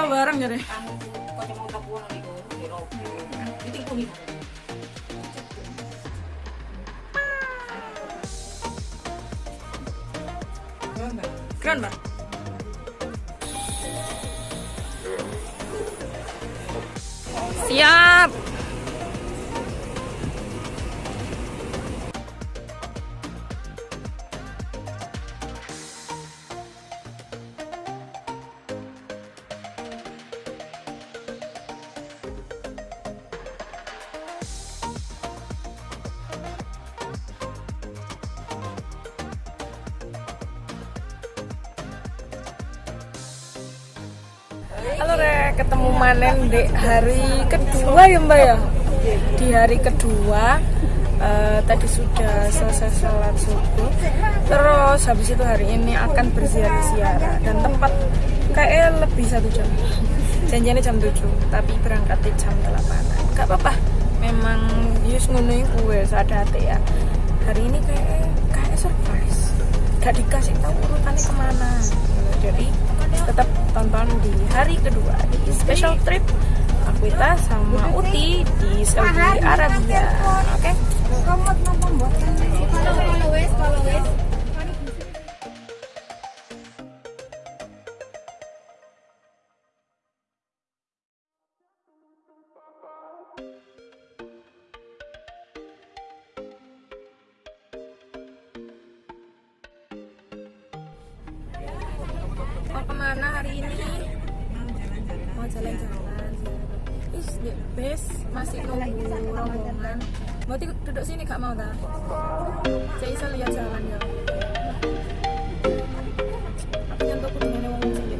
Go hero bareng ya deh. Keren mbak. Siap. Di hari kedua ya Mbak ya? Di hari kedua eh, tadi sudah selesai sholat subuh. Terus habis itu hari ini akan berziarah-ziarah. Dan tempat kayak lebih satu jam. Janjiannya jam 7 Tapi berangkatnya jam 8 Gak apa-apa. Memang Yus ngunuin gue sadate ya. Hari ini kayak kayak surprise. Gak dikasih tahu urutannya ke mana. Jadi tetap tonton di hari kedua di special trip Akwita sama Uti di Saudi Arabia. Oke? Mau jalan-jalan. Ih, di bus masih nunggu rombongan. Mau duduk sini gak mau dah? Saya bisa lihat jalan ya. Aku nyentuh kudu ngene wong sing di.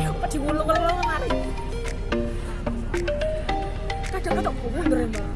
Apa diwulung-wulung mari. Kadang-kadang kok mundur ya, Mbak.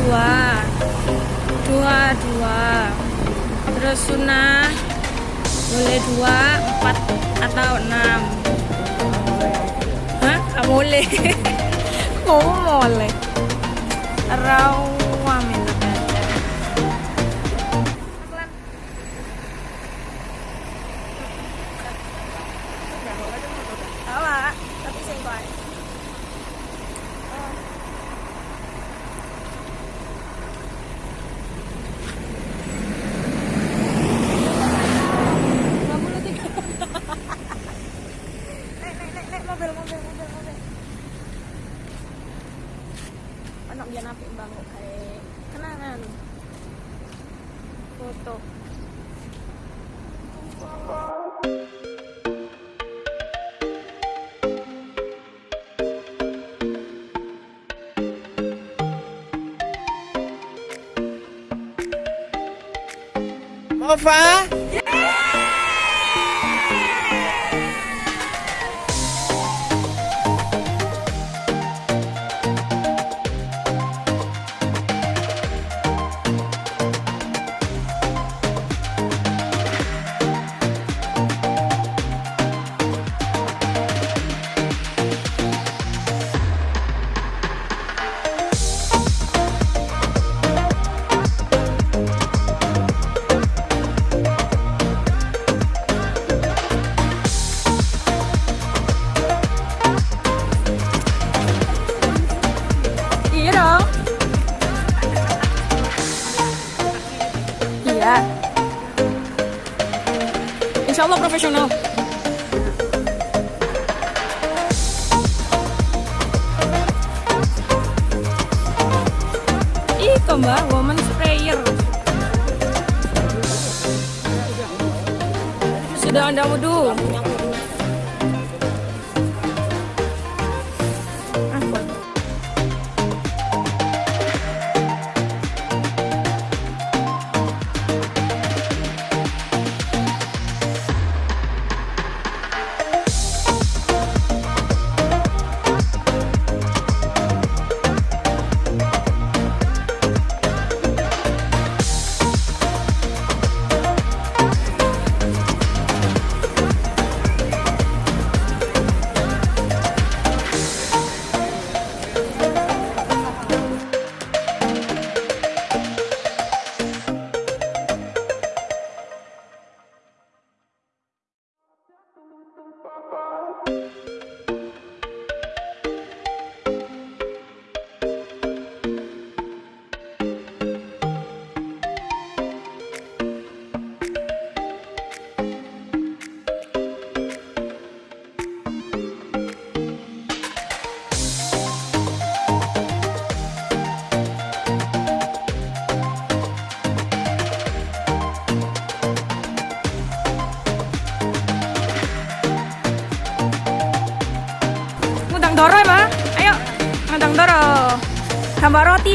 Dua. Dua dua. Terus sunnah boleh dua empat atau enam. Hah? Nggak boleh. Kok boleh. Rawa minta Spotify.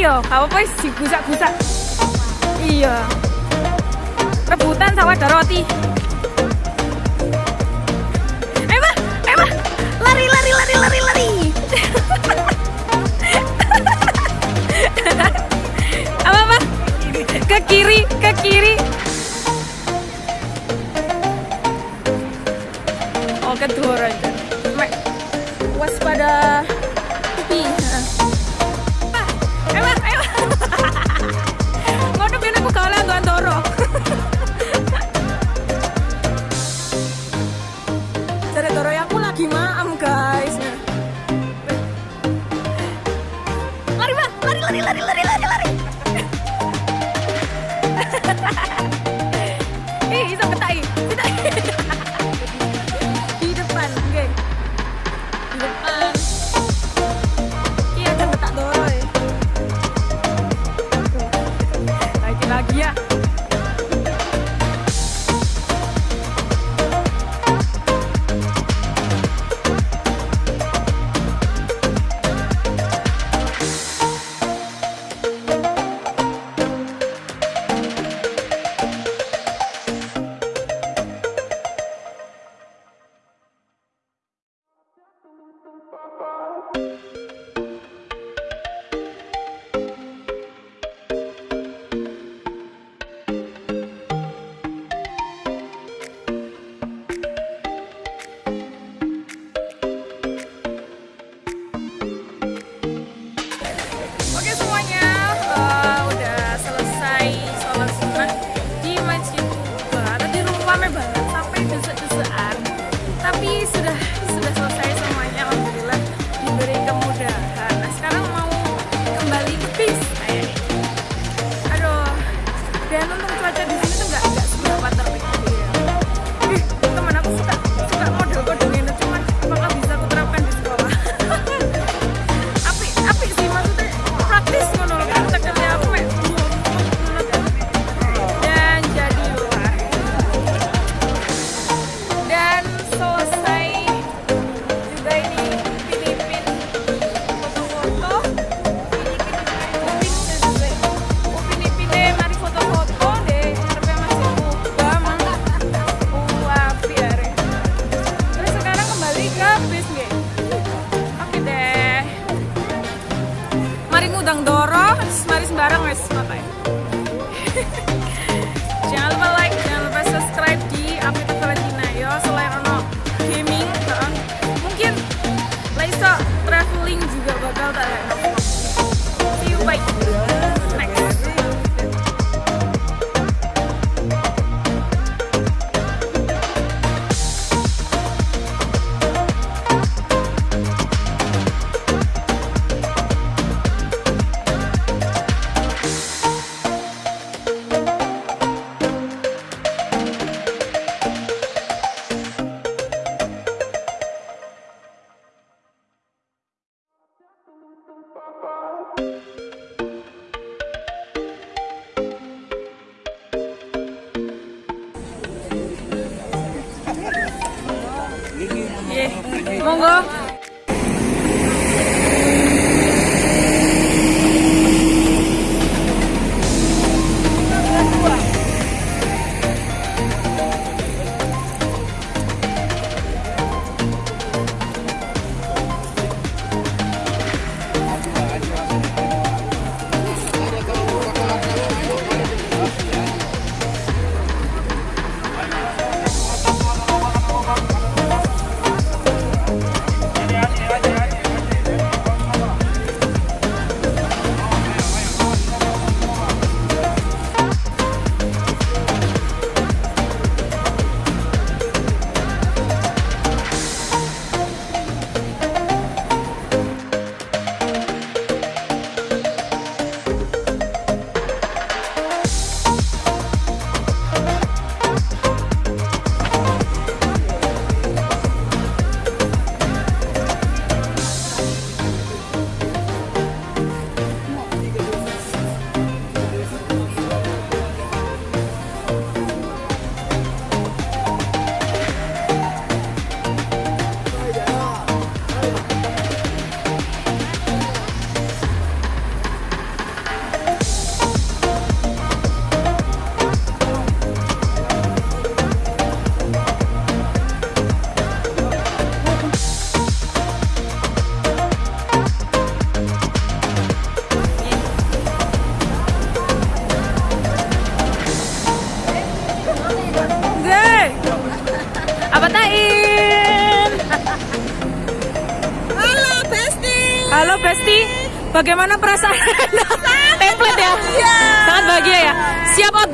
iya apa-apa digusak-gusak iya. Rebutan sawah ada roti Ý giật aí. 도망가?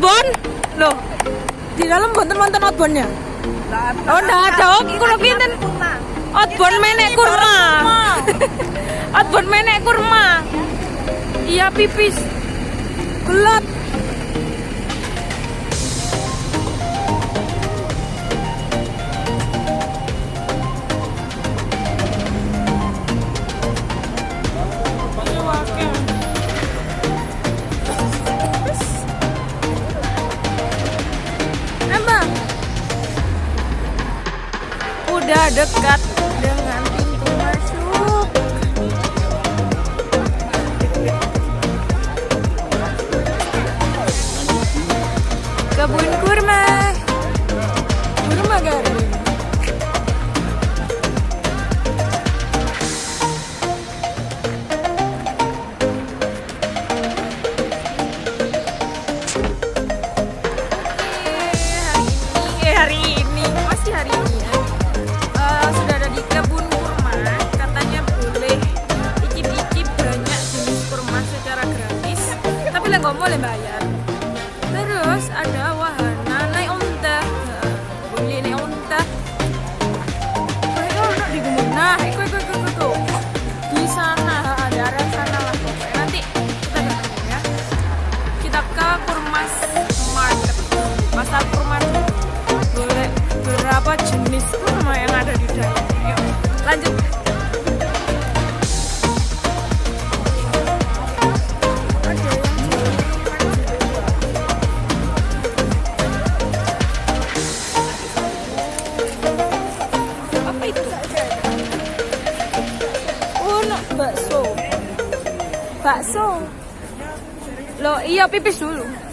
outbound? Loh di dalam bonten wonten outboundnya? Oh ndak ada. Oh kulo pinten? outbound menek kurma. Outbound menek kurma. Iya pipis. Gelap. kita ke Kurmas Market. Pasar Kurmas. Boleh berapa jenis kurma yang ada di dalam? Yuk lanjut. Oh, bakso. Bakso. e ao pipistudo.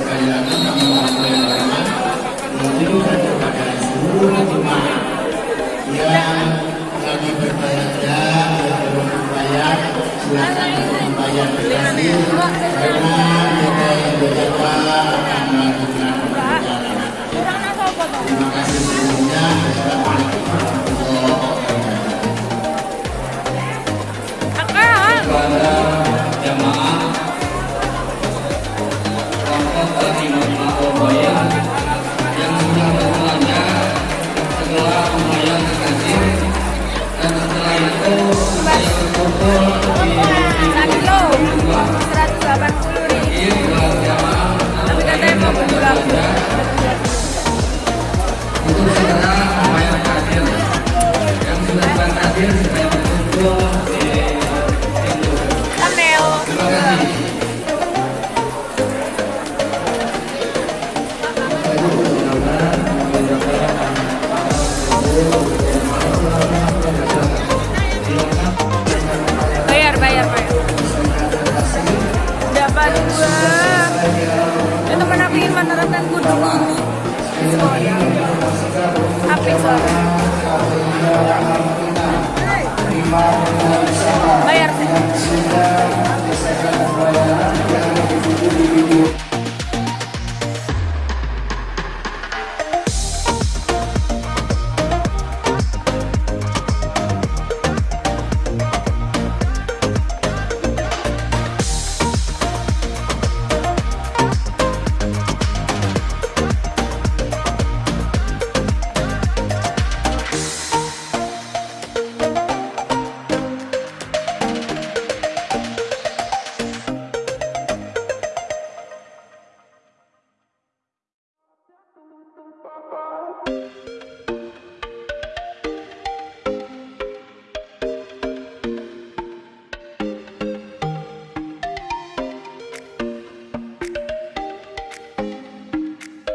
Sekali kami kepada jemaat yang lagi berbayar berbayar karena